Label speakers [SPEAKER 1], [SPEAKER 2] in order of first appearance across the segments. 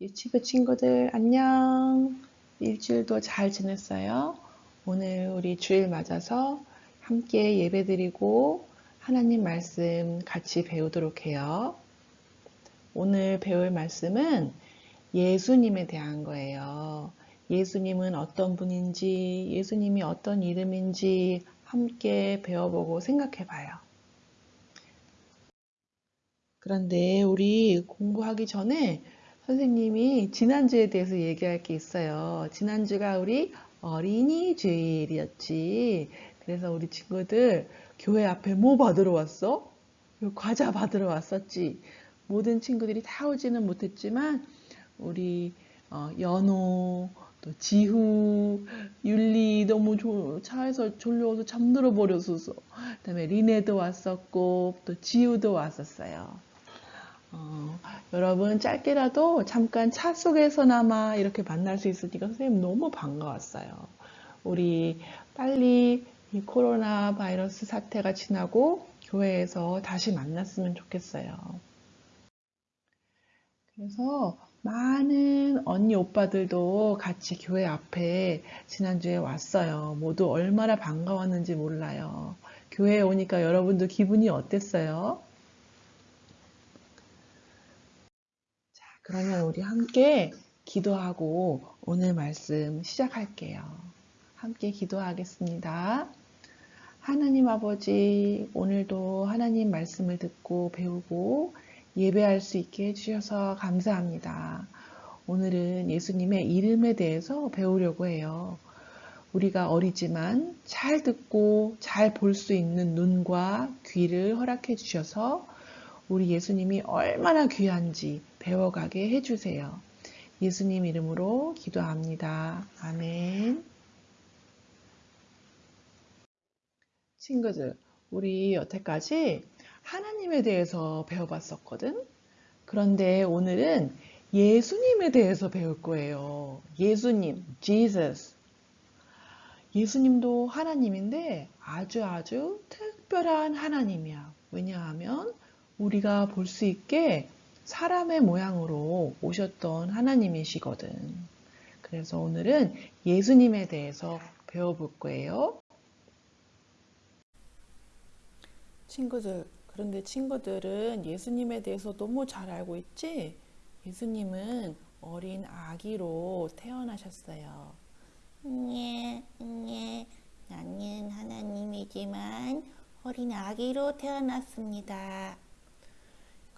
[SPEAKER 1] 유치부 친구들 안녕. 일주일도 잘 지냈어요? 오늘 우리 주일 맞아서 함께 예배 드리고 하나님 말씀 같이 배우도록 해요. 오늘 배울 말씀은 예수님에 대한 거예요. 예수님은 어떤 분인지, 예수님이 어떤 이름인지 함께 배워보고 생각해 봐요. 그런데 우리 공부하기 전에 선생님이 지난주에 대해서 얘기할 게 있어요. 지난주가 우리 어린이 주일이었지. 그래서 우리 친구들 교회 앞에 뭐 받으러 왔어? 과자 받으러 왔었지. 모든 친구들이 다 오지는 못했지만 우리 어, 연호, 또 지후, 율리 너무 조, 차에서 졸려서 잠들어 버렸어서 그다음에 리네도 왔었고 또 지우도 왔었어요. 어, 여러분 짧게라도 잠깐 차 속에서나마 이렇게 만날 수 있으니까 선생님 너무 반가웠어요. 우리 빨리 이 코로나 바이러스 사태가 지나고 교회에서 다시 만났으면 좋겠어요. 그래서 많은 언니 오빠들도 같이 교회 앞에 지난주에 왔어요. 모두 얼마나 반가웠는지 몰라요. 교회에 오니까 여러분도 기분이 어땠어요? 그러면 우리 함께 기도하고 오늘 말씀 시작할게요. 함께 기도하겠습니다. 하나님 아버지, 오늘도 하나님 말씀을 듣고 배우고 예배할 수 있게 해주셔서 감사합니다. 오늘은 예수님의 이름에 대해서 배우려고 해요. 우리가 어리지만 잘 듣고 잘 볼 수 있는 눈과 귀를 허락해 주셔서 우리 예수님이 얼마나 귀한지 배워가게 해주세요. 예수님 이름으로 기도합니다. 아멘. 친구들, 우리 여태까지 하나님에 대해서 배워봤었거든? 그런데 오늘은 예수님에 대해서 배울 거예요. 예수님, Jesus. 예수님도 하나님인데 아주 아주 특별한 하나님이야. 왜냐하면 우리가 볼 수 있게 사람의 모양으로 오셨던 하나님이시거든. 그래서 오늘은 예수님에 대해서 배워볼 거예요. 친구들, 그런데 친구들은 예수님에 대해서 너무 잘 알고 있지? 예수님은 어린 아기로 태어나셨어요.
[SPEAKER 2] 예, 예, 나는 하나님이지만 어린 아기로 태어났습니다.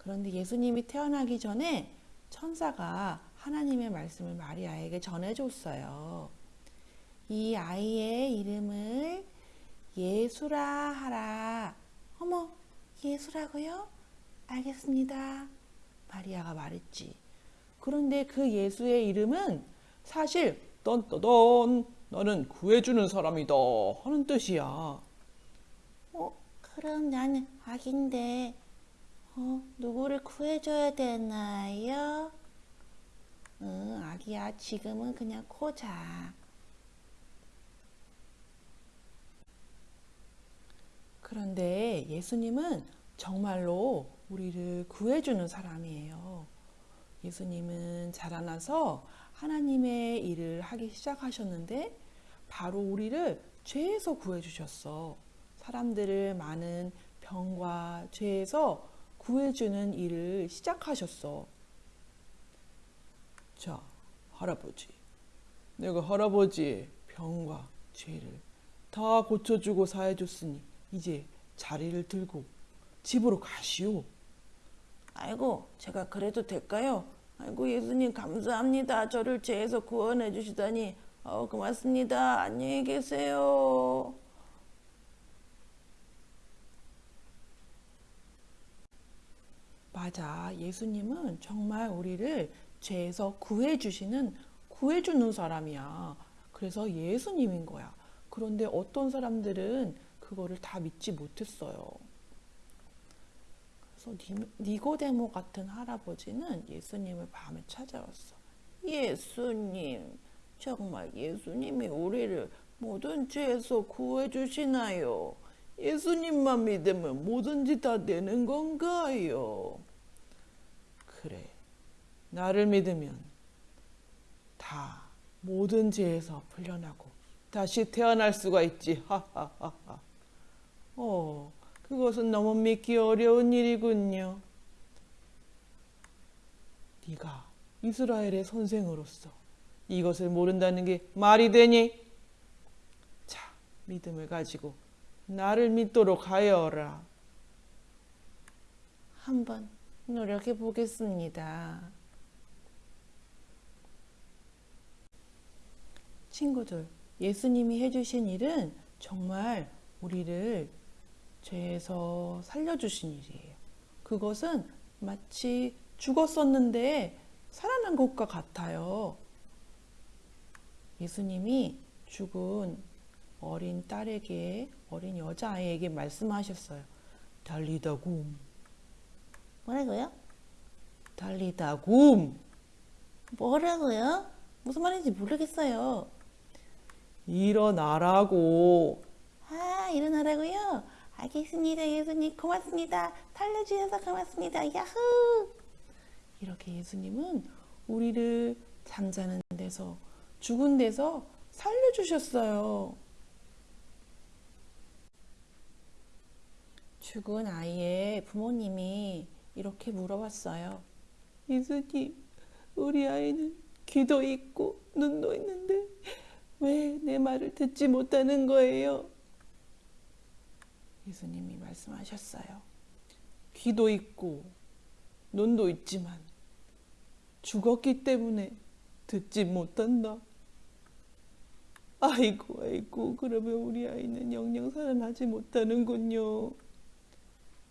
[SPEAKER 1] 그런데 예수님이 태어나기 전에 천사가 하나님의 말씀을 마리아에게 전해줬어요. 이 아이의 이름을 예수라 하라. 어머, 예수라고요? 알겠습니다. 마리아가 말했지. 그런데 그 예수의 이름은 사실 떤떠던 너는 구해주는 사람이다 하는 뜻이야.
[SPEAKER 2] 어, 그럼 나는 아기인데 어, 누구를 구해줘야 되나요? 응, 아기야, 지금은 그냥 코 자.
[SPEAKER 1] 그런데 예수님은 정말로 우리를 구해주는 사람이에요. 예수님은 자라나서 하나님의 일을 하기 시작하셨는데 바로 우리를 죄에서 구해주셨어. 사람들을 많은 병과 죄에서 구해주는 일을 시작하셨어. 자, 할아버지. 내가 할아버지의 병과 죄를 다 고쳐주고 사해줬으니 이제 자리를 들고 집으로 가시오.
[SPEAKER 2] 아이고, 제가 그래도 될까요? 아이고, 예수님 감사합니다. 저를 죄에서 구원해 주시다니. 어, 고맙습니다. 안녕히 계세요.
[SPEAKER 1] 맞아. 예수님은 정말 우리를 죄에서 구해주시는, 구해주는 사람이야. 그래서 예수님인 거야. 그런데 어떤 사람들은 그거를 다 믿지 못했어요. 그래서 니고데모 같은 할아버지는 예수님을 밤에 찾아왔어.
[SPEAKER 2] 예수님, 정말 예수님이 우리를 모든 죄에서 구해주시나요? 예수님만 믿으면 뭐든지 다 되는 건가요?
[SPEAKER 1] 그래. 나를 믿으면 다 모든 죄에서 풀려나고 다시 태어날 수가 있지. 하하하하. 어, 그것은 너무 믿기 어려운 일이군요. 네가 이스라엘의 선생으로서 이것을 모른다는 게 말이 되니? 자, 믿음을 가지고 나를 믿도록 하여라. 한번 노력해 보겠습니다. 친구들, 예수님이 해주신 일은 정말 우리를 죄에서 살려주신 일이에요. 그것은 마치 죽었었는데 살아난 것과 같아요. 예수님이 죽은 어린 딸에게, 어린 여자아이에게 말씀하셨어요. 달리다굼.
[SPEAKER 3] 뭐라고요?
[SPEAKER 1] 달리다굼.
[SPEAKER 3] 뭐라고요? 무슨 말인지 모르겠어요.
[SPEAKER 1] 일어나라고.
[SPEAKER 3] 아, 일어나라고요? 알겠습니다, 예수님. 고맙습니다. 살려주셔서 고맙습니다. 야후!
[SPEAKER 1] 이렇게 예수님은 우리를 잠자는 데서 죽은 데서 살려주셨어요. 죽은 아이의 부모님이 이렇게 물어봤어요. 예수님, 우리 아이는 귀도 있고 눈도 있는데 왜 내 말을 듣지 못하는 거예요? 예수님이 말씀하셨어요. 귀도 있고 눈도 있지만 죽었기 때문에 듣지 못한다. 아이고, 아이고, 그러면 우리 아이는 영영 살아나지 못하는군요.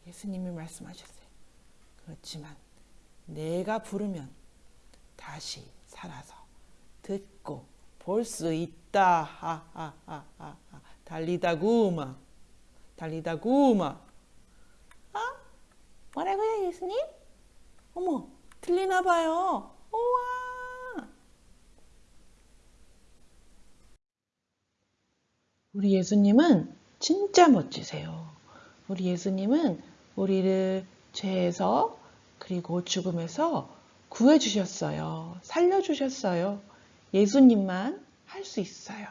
[SPEAKER 1] 예수님이 말씀하셨어요. 그렇지만 내가 부르면 다시 살아서 듣고 볼 수 있다. 하하하하. 달리다구마. 달리다구마.
[SPEAKER 3] 뭐라고요, 예수님?
[SPEAKER 1] 어머, 들리나 봐요. 우와. 우리 예수님은 진짜 멋지세요. 우리 예수님은 우리를 죄에서 그리고 죽음에서 구해주셨어요. 살려주셨어요. 예수님만 할 수 있어요.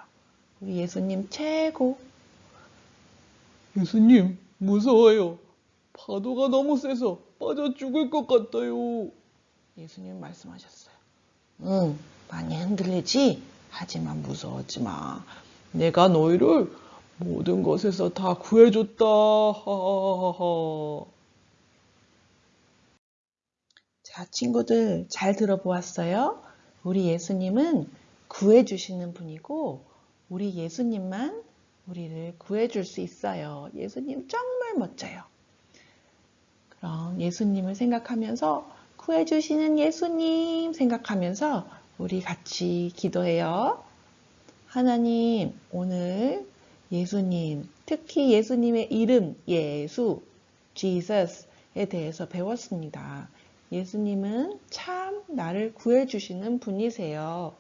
[SPEAKER 1] 우리 예수님 최고. 예수님, 무서워요. 파도가 너무 세서 빠져 죽을 것 같아요. 예수님 말씀하셨어요. 응, 많이 흔들리지? 하지만 무서워하지 마. 내가 너희를 모든 것에서 다 구해줬다. 하하하하. 자, 친구들 잘 들어보았어요? 우리 예수님은 구해주시는 분이고, 우리 예수님만 우리를 구해줄 수 있어요. 예수님 정말 멋져요. 그럼 예수님을 생각하면서 구해주시는 예수님 생각하면서 우리 같이 기도해요. 하나님, 오늘 예수님, 특히 예수님의 이름 예수, Jesus에 대해서 배웠습니다. 예수님은 참 나를 구해주시는 분이세요.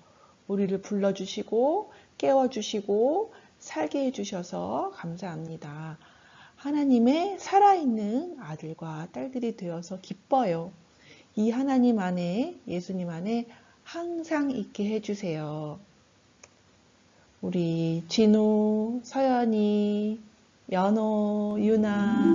[SPEAKER 1] 우리를 불러주시고 깨워주시고 살게 해주셔서 감사합니다. 하나님의 살아있는 아들과 딸들이 되어서 기뻐요. 이 하나님 안에, 예수님 안에 항상 있게 해주세요. 우리 진우, 서연이, 연호, 유나,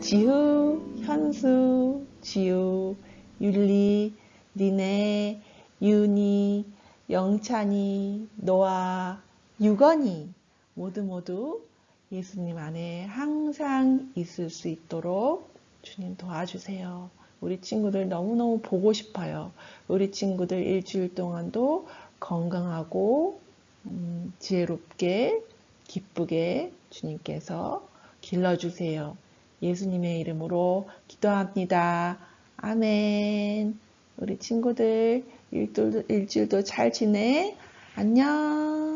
[SPEAKER 1] 지우, 현수, 지우, 율리, 니네, 윤이, 영찬이, 노아, 유건이 모두 모두 예수님 안에 항상 있을 수 있도록 주님 도와주세요. 우리 친구들 너무너무 보고 싶어요. 우리 친구들 일주일 동안도 건강하고 음, 지혜롭게 기쁘게 주님께서 길러주세요. 예수님의 이름으로 기도합니다. 아멘. 우리 친구들 일주일도, 잘 지내. 안녕.